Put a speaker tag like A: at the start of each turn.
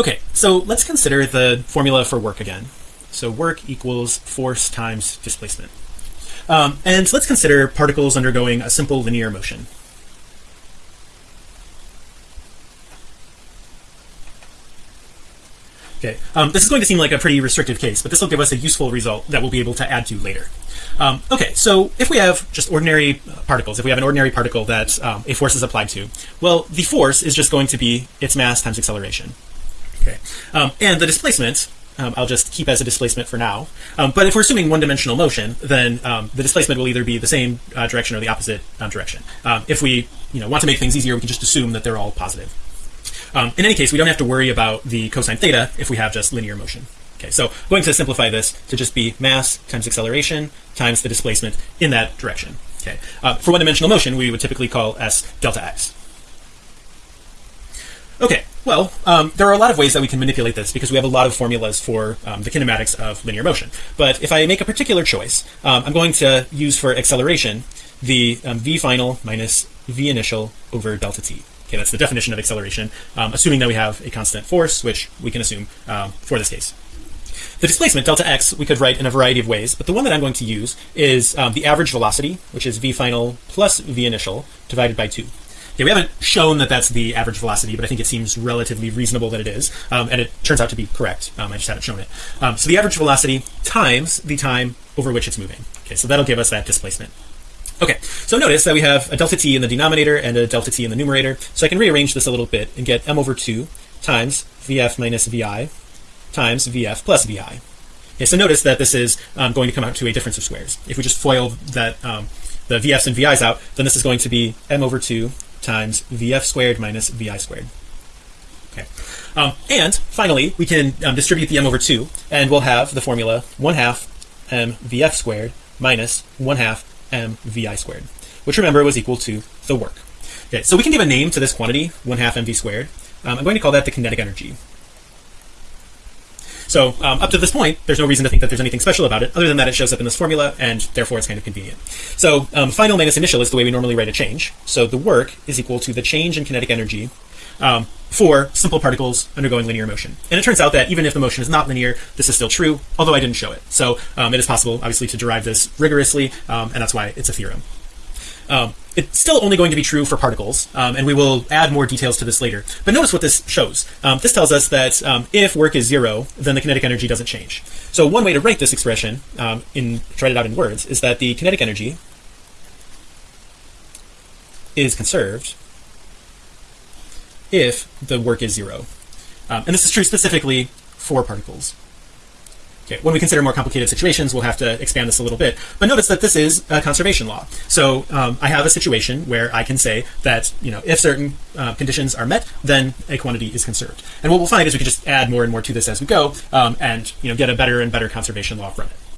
A: Okay, so let's consider the formula for work again. So work equals force times displacement. Um, and let's consider particles undergoing a simple linear motion. Okay, um, this is going to seem like a pretty restrictive case, but this will give us a useful result that we'll be able to add to later. Um, okay, so if we have just ordinary particles, if we have an ordinary particle that um, a force is applied to, well, the force is just going to be its mass times acceleration. Okay, um, and the displacement um, I'll just keep as a displacement for now. Um, but if we're assuming one-dimensional motion, then um, the displacement will either be the same uh, direction or the opposite um, direction. Um, if we, you know, want to make things easier, we can just assume that they're all positive. In any case, we don't have to worry about the cosine theta if we have just linear motion. Okay, so I'm going to simplify this to just be mass times acceleration times the displacement in that direction. Okay, uh, for one-dimensional motion, we would typically call s delta x. Okay, well, um, there are a lot of ways that we can manipulate this because we have a lot of formulas for um, the kinematics of linear motion. But if I make a particular choice, um, I'm going to use for acceleration the um, v final minus v initial over delta t. Okay, that's the definition of acceleration, um, assuming that we have a constant force, which we can assume um, for this case. The displacement delta x we could write in a variety of ways, but the one that I'm going to use is the average velocity, which is v final plus v initial divided by 2. Okay, we haven't shown that that's the average velocity, but I think it seems relatively reasonable that it is, um, and it turns out to be correct. Um, I just haven't shown it. Um, so the average velocity times the time over which it's moving. Okay, so that'll give us that displacement. Okay, so notice that we have a delta t in the denominator and a delta t in the numerator. So I can rearrange this a little bit and get m over 2 times vf minus vi times vf plus vi. Okay, so notice that this is um, going to come out to a difference of squares. If we just FOIL that um, the vf's and vi's out, then this is going to be m over 2 times vf squared minus vi squared. Okay, um, and finally we can um, distribute the m over 2 and we'll have the formula 1 half m vf squared minus 1 half m vi squared which remember was equal to the work. Okay so we can give a name to this quantity 1 half mv squared. Um, I'm going to call that the kinetic energy so um, up to this point there's no reason to think that there's anything special about it other than that it shows up in this formula and therefore it's kind of convenient. So um, final minus initial is the way we normally write a change. So the work is equal to the change in kinetic energy um, for simple particles undergoing linear motion. And it turns out that even if the motion is not linear this is still true although I didn't show it. So um, it is possible obviously to derive this rigorously um, and that's why it's a theorem um, it's still only going to be true for particles um, and we will add more details to this later. But notice what this shows. Um, this tells us that um, if work is zero then the kinetic energy doesn't change. So one way to write this expression um, in write it out in words is that the kinetic energy is conserved if the work is zero. Um, and this is true specifically for particles when we consider more complicated situations we'll have to expand this a little bit. But notice that this is a conservation law. So um, I have a situation where I can say that you know if certain uh, conditions are met then a quantity is conserved. And what we'll find is we can just add more and more to this as we go um, and you know get a better and better conservation law from it